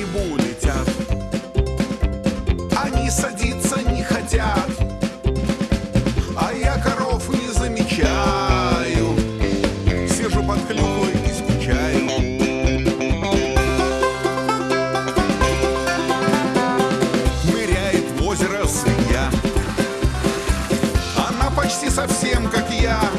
не булетят Они садиться не хотят. А я коров не замечаю. Сижу под клюквой и скучаю. Ныряет в озеро свинья. Она почти совсем как я.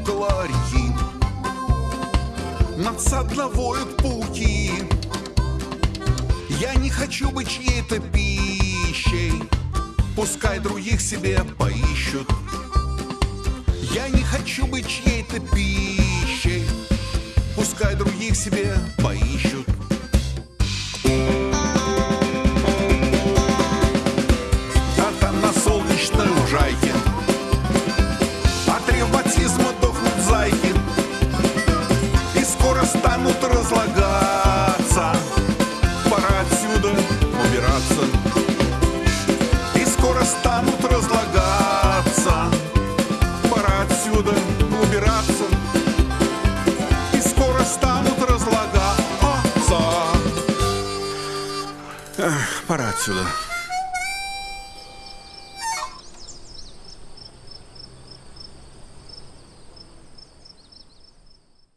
Около реки Надсадно воют пауки. Я не хочу быть чьей-то пищей Пускай других себе поищут. Я не хочу быть чьей-то пищей Пускай других себе поищут убираться И скоро станут разлагаться. Пора отсюда убираться. И скоро станут разлагаться. Эх, Пора отсюда